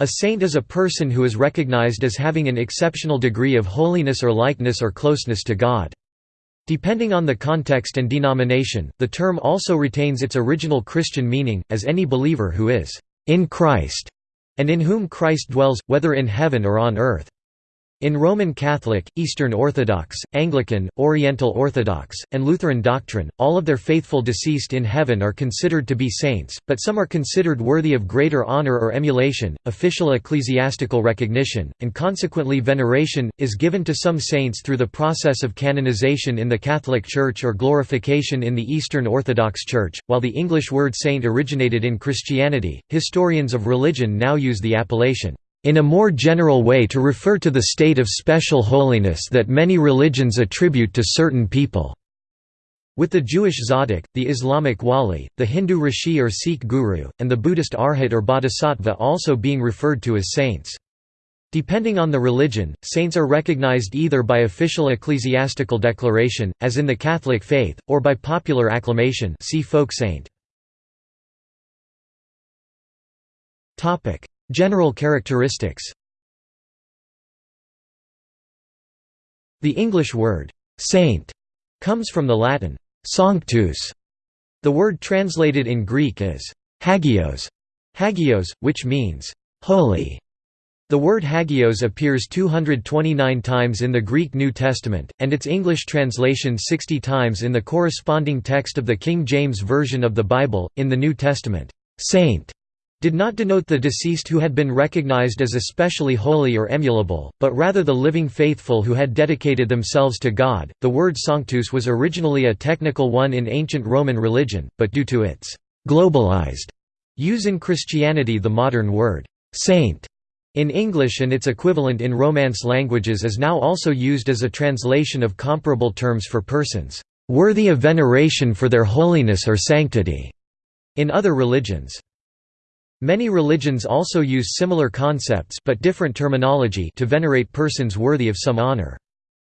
A saint is a person who is recognized as having an exceptional degree of holiness or likeness or closeness to God. Depending on the context and denomination, the term also retains its original Christian meaning, as any believer who is in Christ, and in whom Christ dwells, whether in heaven or on earth. In Roman Catholic, Eastern Orthodox, Anglican, Oriental Orthodox, and Lutheran doctrine, all of their faithful deceased in heaven are considered to be saints, but some are considered worthy of greater honor or emulation. Official ecclesiastical recognition, and consequently veneration, is given to some saints through the process of canonization in the Catholic Church or glorification in the Eastern Orthodox Church. While the English word saint originated in Christianity, historians of religion now use the appellation in a more general way to refer to the state of special holiness that many religions attribute to certain people. With the Jewish Tzaddik, the Islamic Wali, the Hindu Rishi or Sikh Guru, and the Buddhist Arhat or Bodhisattva also being referred to as saints. Depending on the religion, saints are recognized either by official ecclesiastical declaration, as in the Catholic faith, or by popular acclamation see folk saint. General characteristics The English word, «saint» comes from the Latin, «sanctus». The word translated in Greek is «hagios», hagios, which means «holy». The word hagios appears 229 times in the Greek New Testament, and its English translation 60 times in the corresponding text of the King James Version of the Bible. In the New Testament, saint did not denote the deceased who had been recognized as especially holy or emulable, but rather the living faithful who had dedicated themselves to God. The word sanctus was originally a technical one in ancient Roman religion, but due to its globalized use in Christianity, the modern word saint in English and its equivalent in Romance languages is now also used as a translation of comparable terms for persons worthy of veneration for their holiness or sanctity in other religions. Many religions also use similar concepts but different terminology to venerate persons worthy of some honor.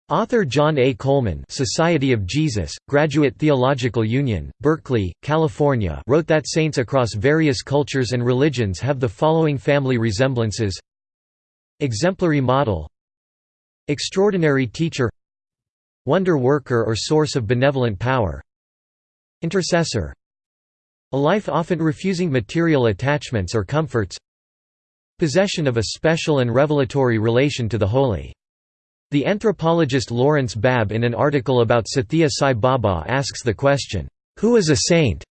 Author John A. Coleman Society of Jesus, Graduate Theological Union, Berkeley, California wrote that saints across various cultures and religions have the following family resemblances. Exemplary model. Extraordinary teacher. Wonder worker or source of benevolent power. Intercessor a life often refusing material attachments or comforts Possession of a special and revelatory relation to the holy. The anthropologist Lawrence Babb in an article about Sathya Sai Baba asks the question, "'Who is a saint?'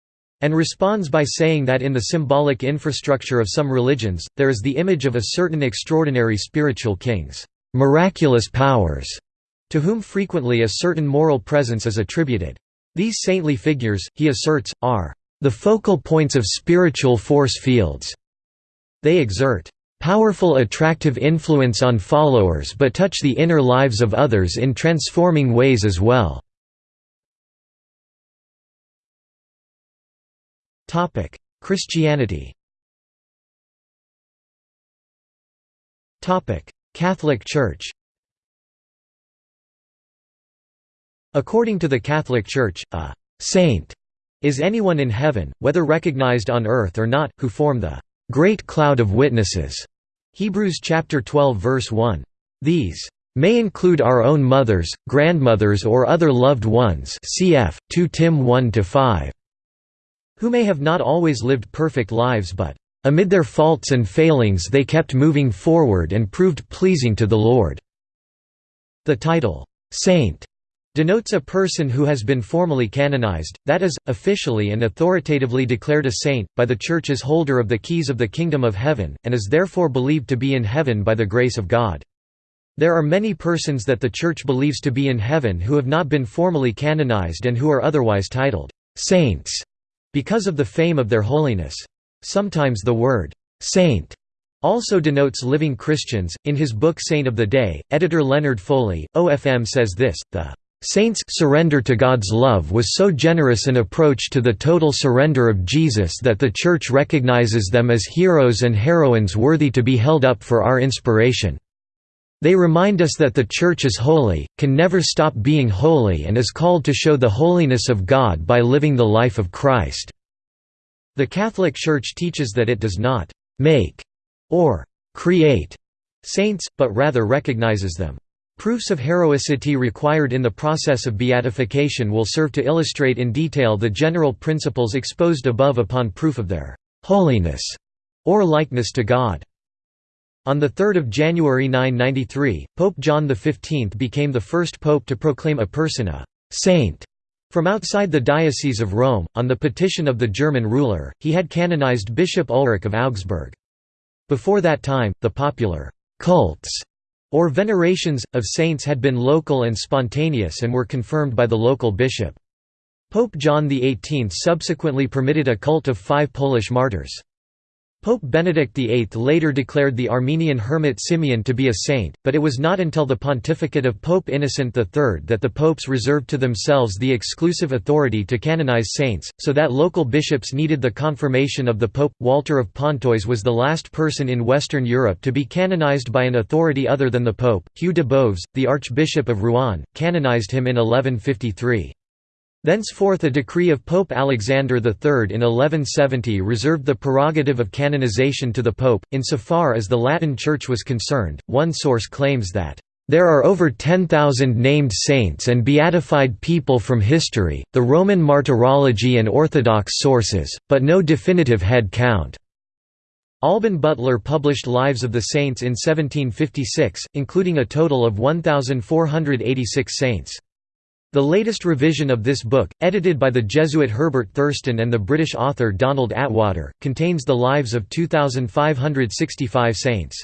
and responds by saying that in the symbolic infrastructure of some religions, there is the image of a certain extraordinary spiritual king's miraculous powers, to whom frequently a certain moral presence is attributed. These saintly figures, he asserts, are the focal points of spiritual force fields. They exert powerful attractive influence on followers but touch the inner lives of others in transforming ways as well. Christianity Catholic Church According to the Catholic Church, a «saint» Is anyone in heaven, whether recognized on earth or not, who form the great cloud of witnesses? Hebrews chapter 12 verse 1. These may include our own mothers, grandmothers or other loved ones cf. 2 Tim 1–5, who may have not always lived perfect lives but, "...amid their faults and failings they kept moving forward and proved pleasing to the Lord." The title, "'Saint' denotes a person who has been formally canonized, that is, officially and authoritatively declared a saint, by the Church's holder of the keys of the kingdom of heaven, and is therefore believed to be in heaven by the grace of God. There are many persons that the Church believes to be in heaven who have not been formally canonized and who are otherwise titled saints because of the fame of their holiness. Sometimes the word saint also denotes living Christians. In his book Saint of the Day, editor Leonard Foley, OFM says this the Saints' surrender to God's love was so generous an approach to the total surrender of Jesus that the Church recognizes them as heroes and heroines worthy to be held up for our inspiration. They remind us that the Church is holy, can never stop being holy and is called to show the holiness of God by living the life of Christ. The Catholic Church teaches that it does not «make» or create saints, but rather recognizes them. Proofs of heroicity required in the process of beatification will serve to illustrate in detail the general principles exposed above upon proof of their holiness or likeness to God. On 3 January 993, Pope John XV became the first pope to proclaim a person a «saint» from outside the Diocese of Rome. On the petition of the German ruler, he had canonized Bishop Ulrich of Augsburg. Before that time, the popular «cults» or venerations, of saints had been local and spontaneous and were confirmed by the local bishop. Pope John XVIII subsequently permitted a cult of five Polish martyrs. Pope Benedict VIII later declared the Armenian hermit Simeon to be a saint, but it was not until the pontificate of Pope Innocent III that the popes reserved to themselves the exclusive authority to canonize saints, so that local bishops needed the confirmation of the pope. Walter of Pontoise was the last person in Western Europe to be canonized by an authority other than the pope. Hugh de Boves, the Archbishop of Rouen, canonized him in 1153. Thenceforth a decree of Pope Alexander III in 1170 reserved the prerogative of canonization to the Pope. Insofar as the Latin Church was concerned, one source claims that, there are over 10,000 named saints and beatified people from history, the Roman martyrology and Orthodox sources, but no definitive head count. Alban Butler published Lives of the Saints in 1756, including a total of 1,486 saints. The latest revision of this book, edited by the Jesuit Herbert Thurston and the British author Donald Attwater, contains the lives of 2,565 saints.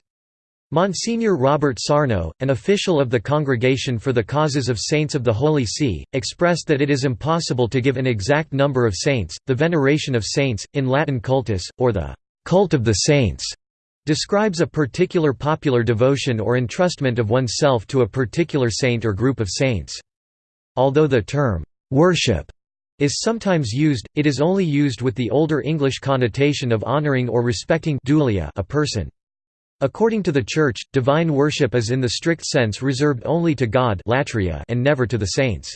Monsignor Robert Sarno, an official of the Congregation for the Causes of Saints of the Holy See, expressed that it is impossible to give an exact number of saints. The veneration of saints, in Latin cultus, or the cult of the saints, describes a particular popular devotion or entrustment of oneself to a particular saint or group of saints. Although the term, "'worship' is sometimes used, it is only used with the older English connotation of honoring or respecting dulia a person. According to the Church, divine worship is in the strict sense reserved only to God and never to the saints.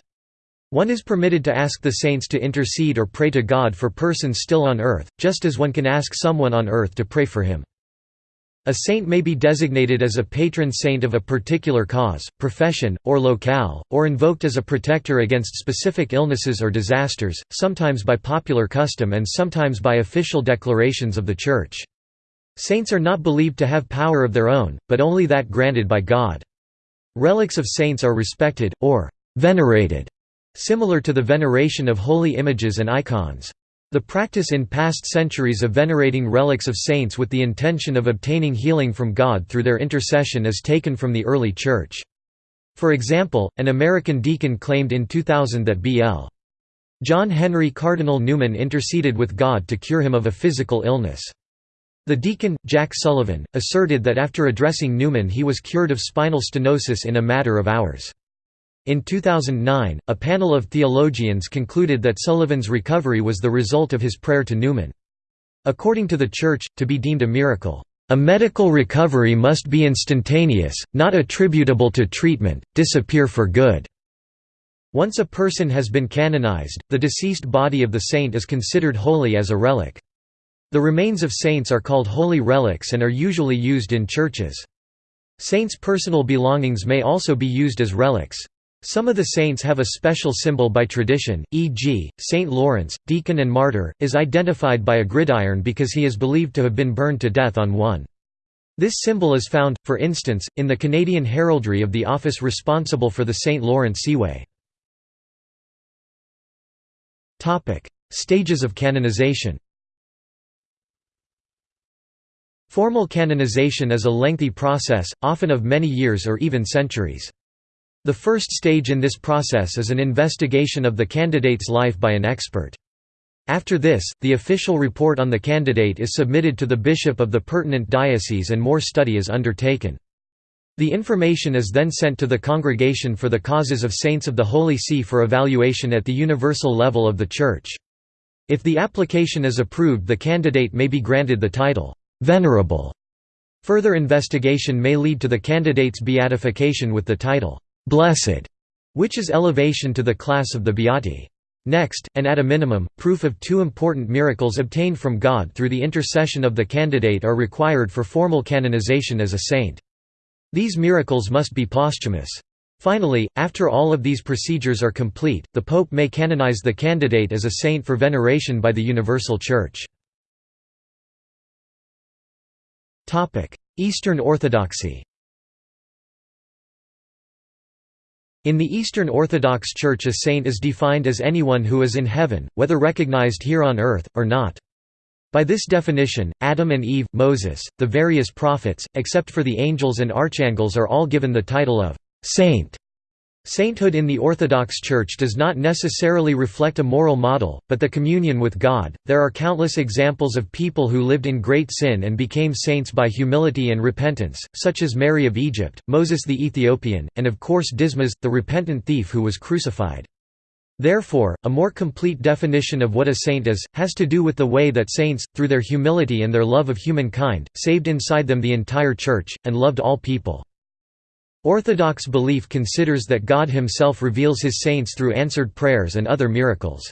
One is permitted to ask the saints to intercede or pray to God for persons still on earth, just as one can ask someone on earth to pray for him. A saint may be designated as a patron saint of a particular cause, profession, or locale, or invoked as a protector against specific illnesses or disasters, sometimes by popular custom and sometimes by official declarations of the Church. Saints are not believed to have power of their own, but only that granted by God. Relics of saints are respected, or venerated, similar to the veneration of holy images and icons. The practice in past centuries of venerating relics of saints with the intention of obtaining healing from God through their intercession is taken from the early Church. For example, an American deacon claimed in 2000 that B.L. John Henry Cardinal Newman interceded with God to cure him of a physical illness. The deacon, Jack Sullivan, asserted that after addressing Newman he was cured of spinal stenosis in a matter of hours. In 2009, a panel of theologians concluded that Sullivan's recovery was the result of his prayer to Newman. According to the Church, to be deemed a miracle, "...a medical recovery must be instantaneous, not attributable to treatment, disappear for good." Once a person has been canonized, the deceased body of the saint is considered holy as a relic. The remains of saints are called holy relics and are usually used in churches. Saints' personal belongings may also be used as relics. Some of the saints have a special symbol by tradition, e.g., Saint Lawrence, deacon and martyr, is identified by a gridiron because he is believed to have been burned to death on one. This symbol is found, for instance, in the Canadian heraldry of the office responsible for the St. Lawrence Seaway. Stages of canonization Formal canonization is a lengthy process, often of many years or even centuries. The first stage in this process is an investigation of the candidate's life by an expert. After this, the official report on the candidate is submitted to the bishop of the pertinent diocese and more study is undertaken. The information is then sent to the Congregation for the Causes of Saints of the Holy See for evaluation at the universal level of the Church. If the application is approved the candidate may be granted the title, "'Venerable'". Further investigation may lead to the candidate's beatification with the title, blessed, which is elevation to the class of the Beati. Next, and at a minimum, proof of two important miracles obtained from God through the intercession of the candidate are required for formal canonization as a saint. These miracles must be posthumous. Finally, after all of these procedures are complete, the Pope may canonize the candidate as a saint for veneration by the Universal Church. Eastern Orthodoxy In the Eastern Orthodox Church a saint is defined as anyone who is in heaven, whether recognized here on earth, or not. By this definition, Adam and Eve, Moses, the various prophets, except for the angels and archangels are all given the title of «saint». Sainthood in the Orthodox Church does not necessarily reflect a moral model, but the communion with God. There are countless examples of people who lived in great sin and became saints by humility and repentance, such as Mary of Egypt, Moses the Ethiopian, and of course Dismas, the repentant thief who was crucified. Therefore, a more complete definition of what a saint is, has to do with the way that saints, through their humility and their love of humankind, saved inside them the entire Church, and loved all people. Orthodox belief considers that God himself reveals his saints through answered prayers and other miracles.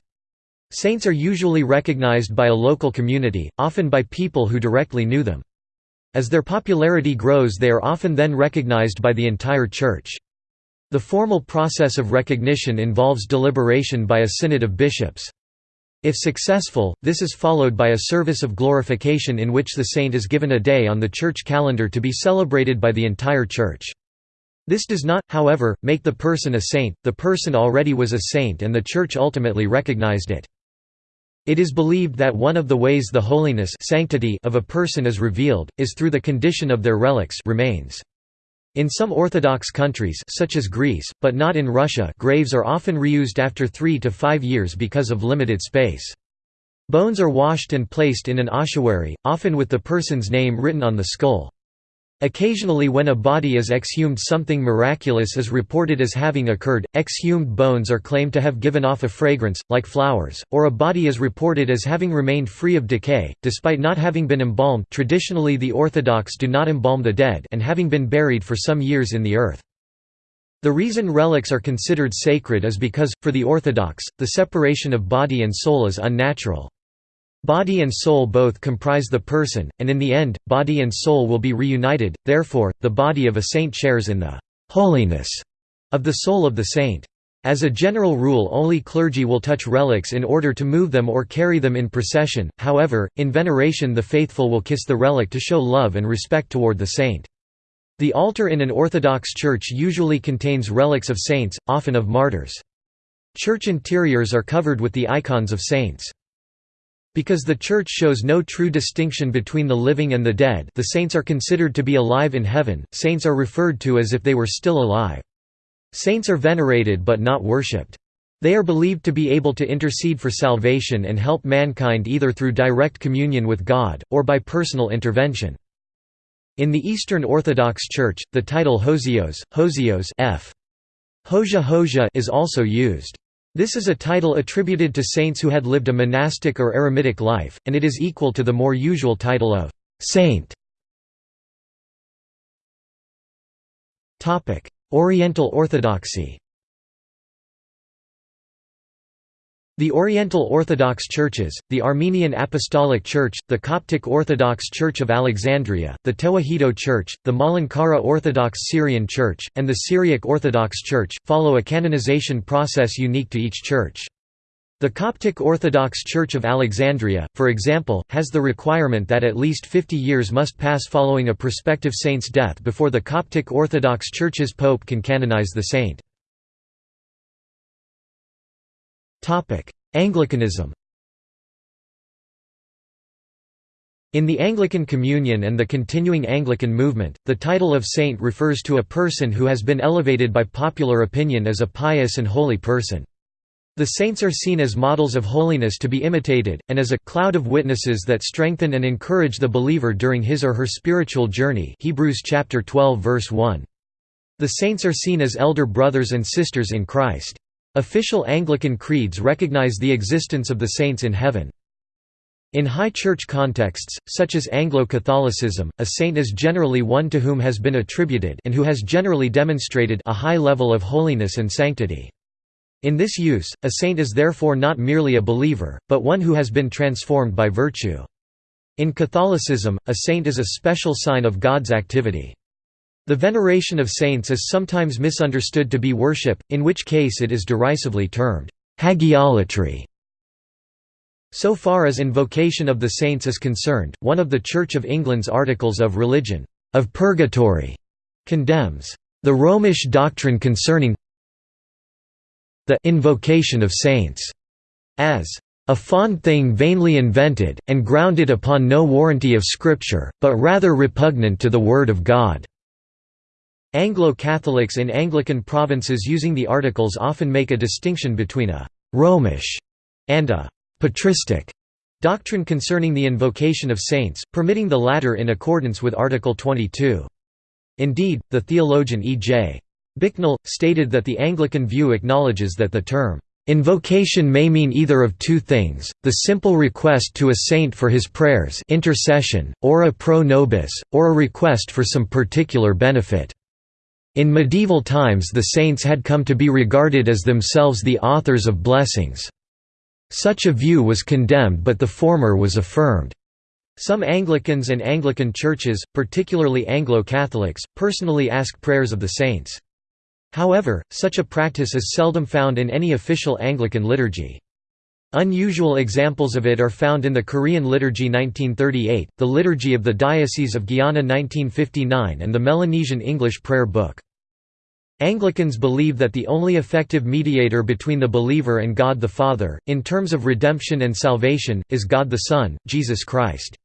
Saints are usually recognized by a local community, often by people who directly knew them. As their popularity grows they are often then recognized by the entire Church. The formal process of recognition involves deliberation by a synod of bishops. If successful, this is followed by a service of glorification in which the saint is given a day on the church calendar to be celebrated by the entire Church. This does not, however, make the person a saint, the person already was a saint and the Church ultimately recognized it. It is believed that one of the ways the holiness sanctity of a person is revealed, is through the condition of their relics remains. In some Orthodox countries such as Greece, but not in Russia graves are often reused after three to five years because of limited space. Bones are washed and placed in an ossuary, often with the person's name written on the skull. Occasionally when a body is exhumed something miraculous is reported as having occurred, exhumed bones are claimed to have given off a fragrance, like flowers, or a body is reported as having remained free of decay, despite not having been embalmed traditionally the Orthodox do not embalm the dead and having been buried for some years in the earth. The reason relics are considered sacred is because, for the Orthodox, the separation of body and soul is unnatural. Body and soul both comprise the person, and in the end, body and soul will be reunited, therefore, the body of a saint shares in the «holiness» of the soul of the saint. As a general rule only clergy will touch relics in order to move them or carry them in procession, however, in veneration the faithful will kiss the relic to show love and respect toward the saint. The altar in an Orthodox church usually contains relics of saints, often of martyrs. Church interiors are covered with the icons of saints. Because the Church shows no true distinction between the living and the dead the saints are considered to be alive in heaven, saints are referred to as if they were still alive. Saints are venerated but not worshipped. They are believed to be able to intercede for salvation and help mankind either through direct communion with God, or by personal intervention. In the Eastern Orthodox Church, the title Hosios, Hosios F. Hoja Hoja is also used. This is a title attributed to saints who had lived a monastic or eremitic life, and it is equal to the more usual title of «saint». Oriental Orthodoxy The Oriental Orthodox Churches, the Armenian Apostolic Church, the Coptic Orthodox Church of Alexandria, the Tewahedo Church, the Malankara Orthodox Syrian Church, and the Syriac Orthodox Church, follow a canonization process unique to each church. The Coptic Orthodox Church of Alexandria, for example, has the requirement that at least 50 years must pass following a prospective saint's death before the Coptic Orthodox Church's pope can canonize the saint. Anglicanism In the Anglican Communion and the continuing Anglican movement, the title of saint refers to a person who has been elevated by popular opinion as a pious and holy person. The saints are seen as models of holiness to be imitated, and as a «cloud of witnesses that strengthen and encourage the believer during his or her spiritual journey Hebrews chapter 12 verse 1. The saints are seen as elder brothers and sisters in Christ. Official Anglican creeds recognize the existence of the saints in heaven. In high church contexts, such as Anglo-Catholicism, a saint is generally one to whom has been attributed and who has generally demonstrated a high level of holiness and sanctity. In this use, a saint is therefore not merely a believer, but one who has been transformed by virtue. In Catholicism, a saint is a special sign of God's activity. The veneration of saints is sometimes misunderstood to be worship, in which case it is derisively termed hagiolatry. So far as invocation of the saints is concerned, one of the Church of England's articles of religion, of purgatory, condemns the Romish doctrine concerning the invocation of saints as a fond thing vainly invented, and grounded upon no warranty of Scripture, but rather repugnant to the Word of God." Anglo-Catholics in Anglican provinces using the articles often make a distinction between a «Romish» and a «patristic» doctrine concerning the invocation of saints, permitting the latter in accordance with Article 22. Indeed, the theologian E. J. Bicknell, stated that the Anglican view acknowledges that the term, "...invocation may mean either of two things, the simple request to a saint for his prayers intercession, or a pro nobis, or a request for some particular benefit." In medieval times the saints had come to be regarded as themselves the authors of blessings. Such a view was condemned but the former was affirmed. Some Anglicans and Anglican churches, particularly Anglo-Catholics, personally ask prayers of the saints. However, such a practice is seldom found in any official Anglican liturgy. Unusual examples of it are found in the Korean Liturgy 1938, the Liturgy of the Diocese of Guyana 1959 and the Melanesian English Prayer Book. Anglicans believe that the only effective mediator between the believer and God the Father, in terms of redemption and salvation, is God the Son, Jesus Christ.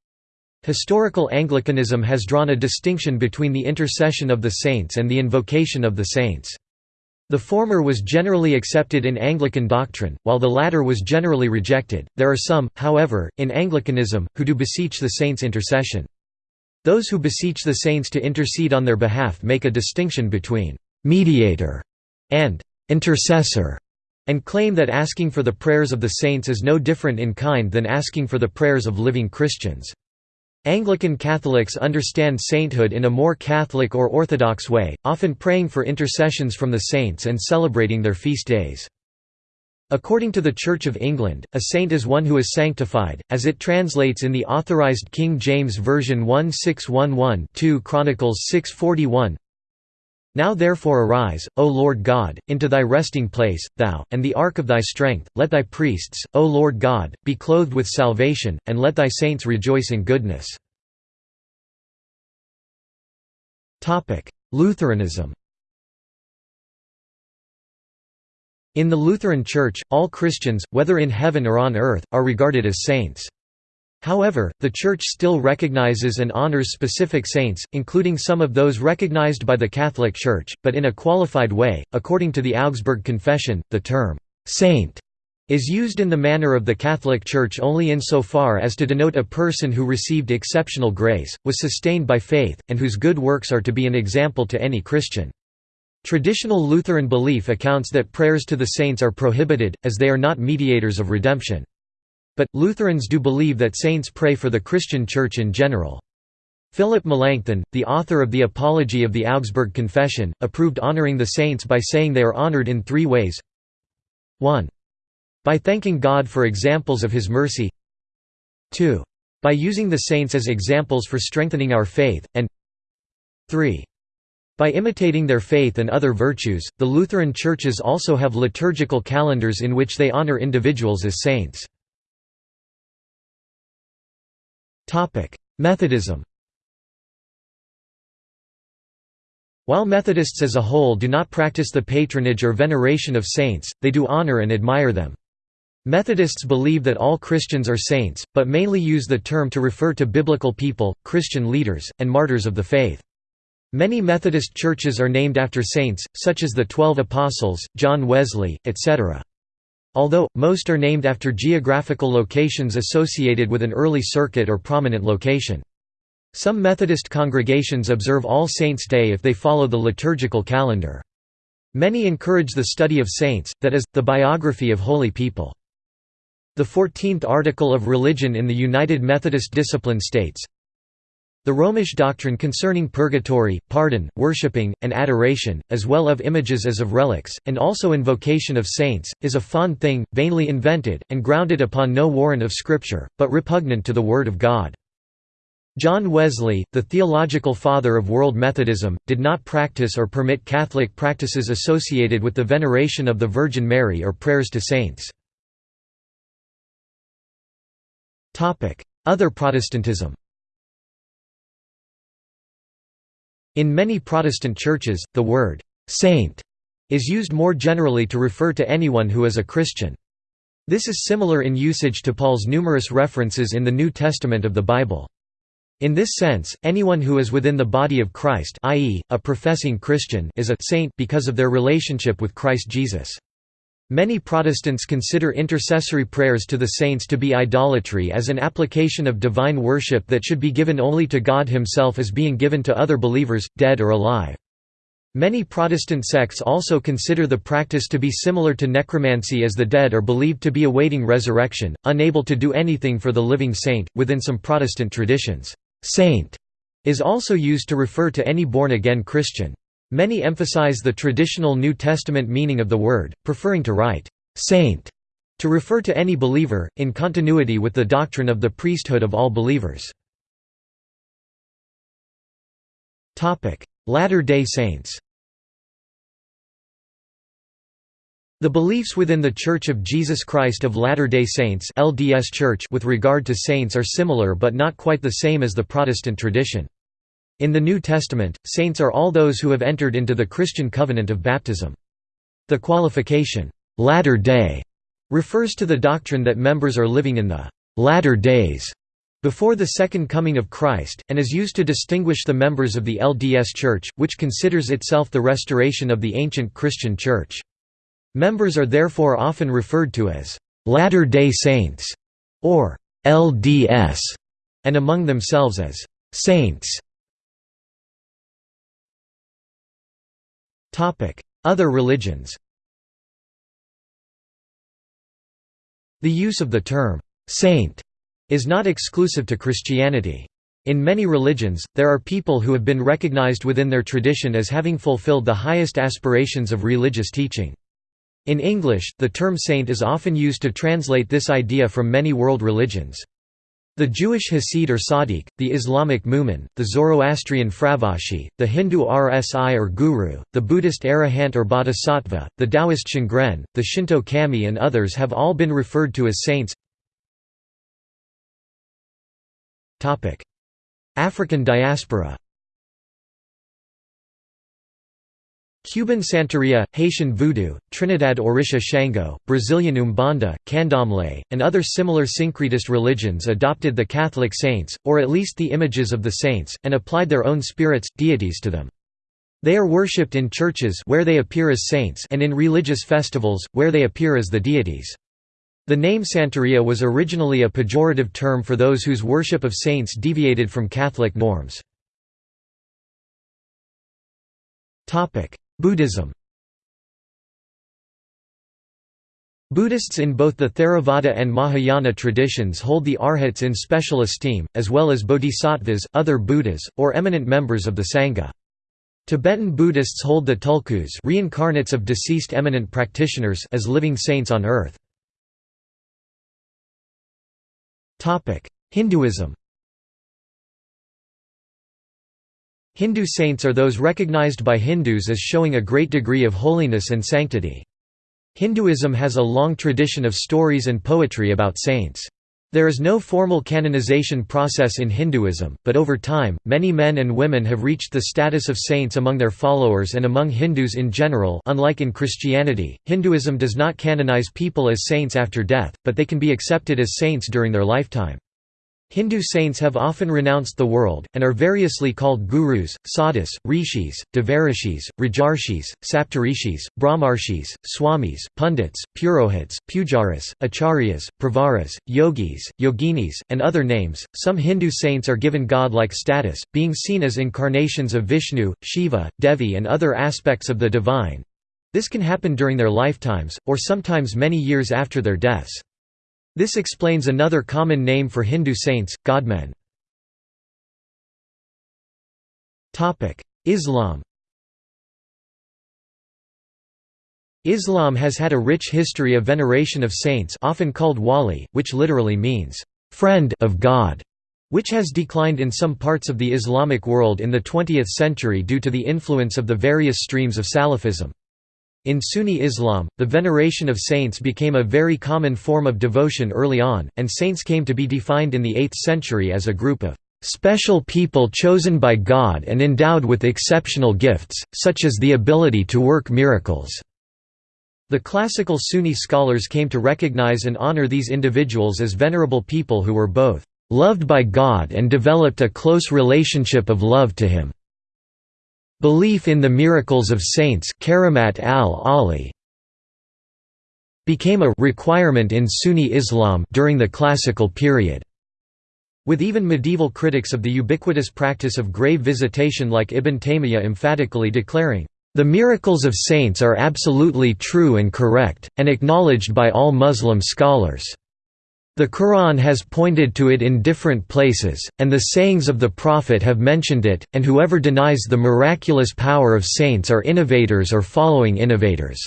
Historical Anglicanism has drawn a distinction between the intercession of the saints and the invocation of the saints. The former was generally accepted in Anglican doctrine, while the latter was generally rejected. There are some, however, in Anglicanism, who do beseech the saints' intercession. Those who beseech the saints to intercede on their behalf make a distinction between mediator and intercessor, and claim that asking for the prayers of the saints is no different in kind than asking for the prayers of living Christians. Anglican Catholics understand sainthood in a more Catholic or Orthodox way, often praying for intercessions from the saints and celebrating their feast days. According to the Church of England, a saint is one who is sanctified, as it translates in the Authorized King James Version 1611 2 Chronicles 641 Now therefore arise, O Lord God, into thy resting place, thou, and the ark of thy strength, let thy priests, O Lord God, be clothed with salvation, and let thy saints rejoice in goodness. Lutheranism In the Lutheran Church, all Christians, whether in heaven or on earth, are regarded as saints. However, the Church still recognizes and honors specific saints, including some of those recognized by the Catholic Church, but in a qualified way. According to the Augsburg Confession, the term, saint is used in the manner of the Catholic Church only insofar as to denote a person who received exceptional grace, was sustained by faith, and whose good works are to be an example to any Christian. Traditional Lutheran belief accounts that prayers to the saints are prohibited, as they are not mediators of redemption. But, Lutherans do believe that saints pray for the Christian Church in general. Philip Melanchthon, the author of the Apology of the Augsburg Confession, approved honoring the saints by saying they are honored in three ways 1. By thanking God for examples of His mercy 2. By using the saints as examples for strengthening our faith, and 3. By imitating their faith and other virtues, the Lutheran churches also have liturgical calendars in which they honor individuals as saints. Methodism While Methodists as a whole do not practice the patronage or veneration of saints, they do honor and admire them. Methodists believe that all Christians are saints, but mainly use the term to refer to biblical people, Christian leaders, and martyrs of the faith. Many Methodist churches are named after saints, such as the Twelve Apostles, John Wesley, etc. Although, most are named after geographical locations associated with an early circuit or prominent location. Some Methodist congregations observe All Saints' Day if they follow the liturgical calendar. Many encourage the study of saints, that is, the biography of holy people. The Fourteenth Article of Religion in the United Methodist Discipline states, The Romish doctrine concerning purgatory, pardon, worshipping, and adoration, as well of images as of relics, and also invocation of saints, is a fond thing, vainly invented, and grounded upon no warrant of Scripture, but repugnant to the Word of God. John Wesley, the theological father of world Methodism, did not practice or permit Catholic practices associated with the veneration of the Virgin Mary or prayers to saints. Other Protestantism In many Protestant churches, the word «saint» is used more generally to refer to anyone who is a Christian. This is similar in usage to Paul's numerous references in the New Testament of the Bible. In this sense, anyone who is within the body of Christ i.e., a professing Christian is a «saint» because of their relationship with Christ Jesus. Many Protestants consider intercessory prayers to the saints to be idolatry as an application of divine worship that should be given only to God himself as being given to other believers, dead or alive. Many Protestant sects also consider the practice to be similar to necromancy as the dead are believed to be awaiting resurrection, unable to do anything for the living saint. Within some Protestant traditions, saint is also used to refer to any born-again Christian. Many emphasize the traditional New Testament meaning of the word, preferring to write «saint» to refer to any believer, in continuity with the doctrine of the priesthood of all believers. Latter-day Saints The beliefs within the Church of Jesus Christ of Latter-day Saints LDS Church with regard to saints are similar but not quite the same as the Protestant tradition. In the New Testament, saints are all those who have entered into the Christian covenant of baptism. The qualification, "'latter day' refers to the doctrine that members are living in the "'latter days' before the second coming of Christ, and is used to distinguish the members of the LDS Church, which considers itself the restoration of the ancient Christian Church. Members are therefore often referred to as "'Latter-day Saints' or "'LDS' and among themselves as "'Saints' Other religions The use of the term, "'saint' is not exclusive to Christianity. In many religions, there are people who have been recognized within their tradition as having fulfilled the highest aspirations of religious teaching. In English, the term saint is often used to translate this idea from many world religions. The Jewish Hasid or Sadiq, the Islamic Mu'min, the Zoroastrian Fravashi, the Hindu Rsi or Guru, the Buddhist Arahant or Bodhisattva, the Taoist Shangren, the Shinto Kami and others have all been referred to as saints. African diaspora Cuban Santeria, Haitian Voodoo, Trinidad Orisha Shango, Brazilian Umbanda, Candomblé, and other similar syncretist religions adopted the Catholic saints, or at least the images of the saints, and applied their own spirits, deities to them. They are worshipped in churches where they appear as saints and in religious festivals, where they appear as the deities. The name Santeria was originally a pejorative term for those whose worship of saints deviated from Catholic norms. Buddhism Buddhists in both the Theravada and Mahayana traditions hold the arhats in special esteem, as well as bodhisattvas, other Buddhas, or eminent members of the Sangha. Tibetan Buddhists hold the tulkus reincarnates of deceased eminent practitioners as living saints on earth. Hinduism Hindu saints are those recognized by Hindus as showing a great degree of holiness and sanctity. Hinduism has a long tradition of stories and poetry about saints. There is no formal canonization process in Hinduism, but over time, many men and women have reached the status of saints among their followers and among Hindus in general unlike in Christianity, Hinduism does not canonize people as saints after death, but they can be accepted as saints during their lifetime. Hindu saints have often renounced the world, and are variously called gurus, sadhus, rishis, devarishis, rajarshis, saptarishis, brahmarshis, swamis, pundits, purohits, pujaris, acharyas, pravaras, yogis, yoginis, and other names. Some Hindu saints are given god-like status, being seen as incarnations of Vishnu, Shiva, Devi and other aspects of the divine. This can happen during their lifetimes, or sometimes many years after their deaths. This explains another common name for Hindu saints, godmen. Islam Islam has had a rich history of veneration of saints often called wali, which literally means, "...friend of God", which has declined in some parts of the Islamic world in the 20th century due to the influence of the various streams of Salafism. In Sunni Islam, the veneration of saints became a very common form of devotion early on, and saints came to be defined in the 8th century as a group of special people chosen by God and endowed with exceptional gifts, such as the ability to work miracles. The classical Sunni scholars came to recognize and honor these individuals as venerable people who were both loved by God and developed a close relationship of love to Him. Belief in the miracles of saints Karamat al-Ali became a requirement in Sunni Islam during the classical period. With even medieval critics of the ubiquitous practice of grave visitation like Ibn Taymiyyah emphatically declaring, the miracles of saints are absolutely true and correct, and acknowledged by all Muslim scholars. The Quran has pointed to it in different places, and the sayings of the Prophet have mentioned it, and whoever denies the miraculous power of saints are innovators or following innovators.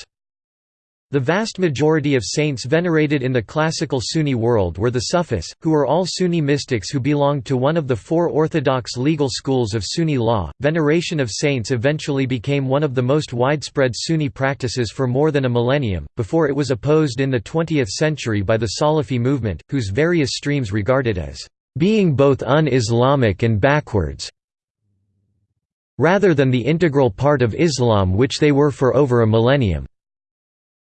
The vast majority of saints venerated in the classical Sunni world were the Sufis, who are all Sunni mystics who belonged to one of the four orthodox legal schools of Sunni law. Veneration of saints eventually became one of the most widespread Sunni practices for more than a millennium, before it was opposed in the 20th century by the Salafi movement, whose various streams regarded as being both un-Islamic and backwards, rather than the integral part of Islam which they were for over a millennium.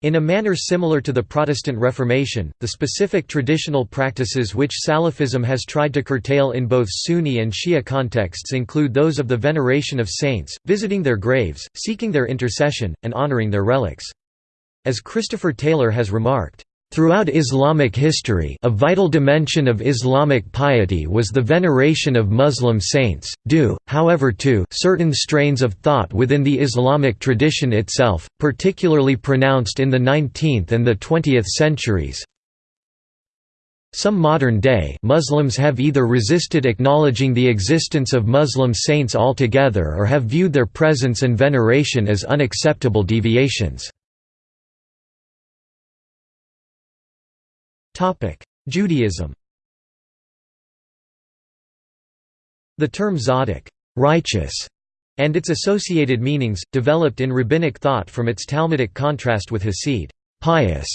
In a manner similar to the Protestant Reformation, the specific traditional practices which Salafism has tried to curtail in both Sunni and Shia contexts include those of the veneration of saints, visiting their graves, seeking their intercession, and honoring their relics. As Christopher Taylor has remarked, Throughout Islamic history a vital dimension of Islamic piety was the veneration of Muslim saints, due, however to certain strains of thought within the Islamic tradition itself, particularly pronounced in the 19th and the 20th centuries. Some modern-day Muslims have either resisted acknowledging the existence of Muslim saints altogether or have viewed their presence and veneration as unacceptable deviations. Judaism The term tzaddik righteous", and its associated meanings, developed in rabbinic thought from its Talmudic contrast with hasid pious",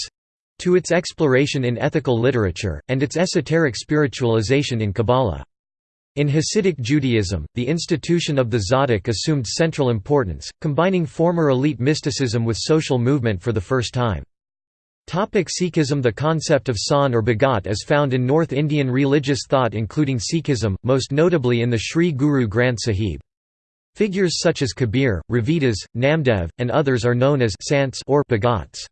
to its exploration in ethical literature, and its esoteric spiritualization in Kabbalah. In Hasidic Judaism, the institution of the tzaddik assumed central importance, combining former elite mysticism with social movement for the first time. Sikhism The concept of san or Bhagat is found in North Indian religious thought including Sikhism, most notably in the Sri Guru Granth Sahib. Figures such as Kabir, Ravidas, Namdev, and others are known as Sants or Bhagats.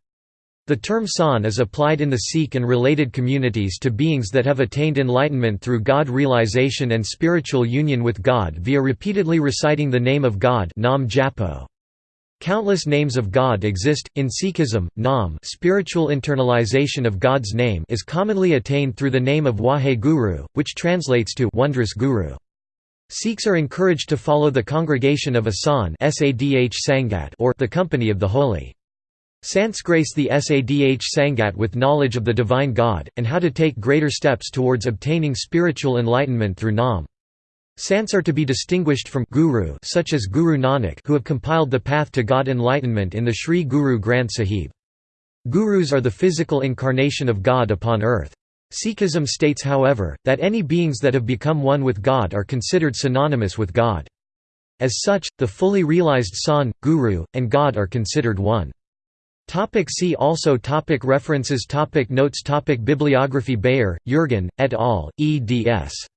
The term san is applied in the Sikh and related communities to beings that have attained enlightenment through God realization and spiritual union with God via repeatedly reciting the name of God Nam Japo. Countless names of God exist. In Sikhism, Nam spiritual internalization of God's name is commonly attained through the name of Wahe Guru, which translates to wondrous Guru. Sikhs are encouraged to follow the congregation of Asan or the company of the holy. Sants grace the Sadh Sangat with knowledge of the divine God, and how to take greater steps towards obtaining spiritual enlightenment through Nam. Sants are to be distinguished from guru such as Guru Nanak who have compiled the path to God enlightenment in the Sri Guru Granth Sahib. Gurus are the physical incarnation of God upon earth. Sikhism states however, that any beings that have become one with God are considered synonymous with God. As such, the fully realized Sant, Guru, and God are considered one. Topic see also topic References topic Notes topic Bibliography Beyer, Jürgen, et al., eds.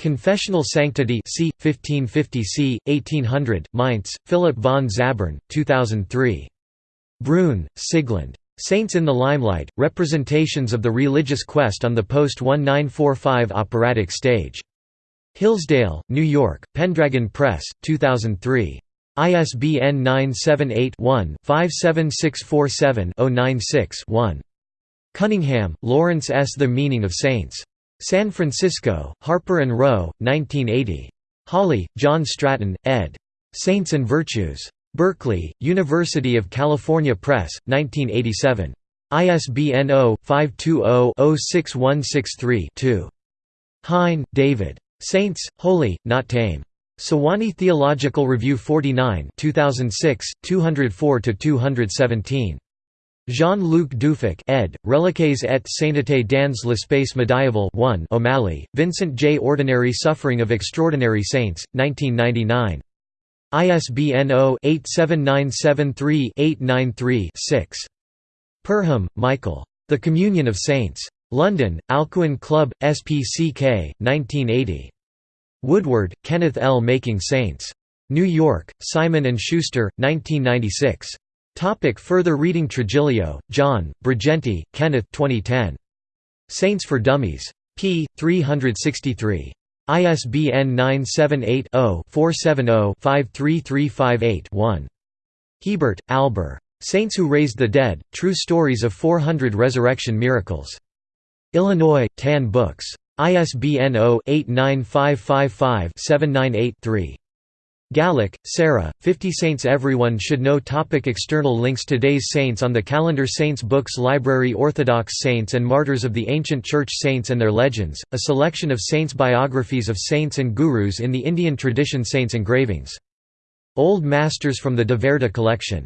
Confessional Sanctity c. 1550 c. 1800, Mainz, Philip von Zabern, 2003. Bruhn, Siglind. Saints in the Limelight, Representations of the Religious Quest on the Post-1945 Operatic Stage. Hillsdale, New York, Pendragon Press, 2003. ISBN 978-1-57647-096-1. Cunningham, Lawrence S. The Meaning of Saints. San Francisco, Harper & Row, 1980. Hawley, John Stratton, ed. Saints and Virtues. Berkeley, University of California Press, 1987. ISBN 0-520-06163-2. Hein, David. Saints, Holy, Not Tame. Sewanee Theological Review 49 2006, 204–217. Jean-Luc Deuffic ed., Reliques et sainteté dans l'espace médiéval 1 O'Malley, Vincent J. Ordinary Suffering of Extraordinary Saints, 1999. ISBN 0-87973-893-6. Perham, Michael. The Communion of Saints. London, Alcuin Club, SPCK, 1980. Woodward, Kenneth L. Making Saints. New York, Simon & Schuster, 1996. Topic further reading Trigilio, John, Brighenti, Kenneth 2010. Saints for Dummies. p. 363. ISBN 978-0-470-53358-1. Hebert, Albert. Saints Who Raised the Dead, True Stories of 400 Resurrection Miracles. Illinois, Tan Books. ISBN 0-89555-798-3. Gallick, Sarah, 50 Saints. Everyone Should Know topic External links. Today's Saints on the calendar Saints Books Library Orthodox Saints and Martyrs of the Ancient Church Saints and Their Legends, a selection of saints biographies of saints and gurus in the Indian tradition Saints engravings. Old Masters from the De Verda collection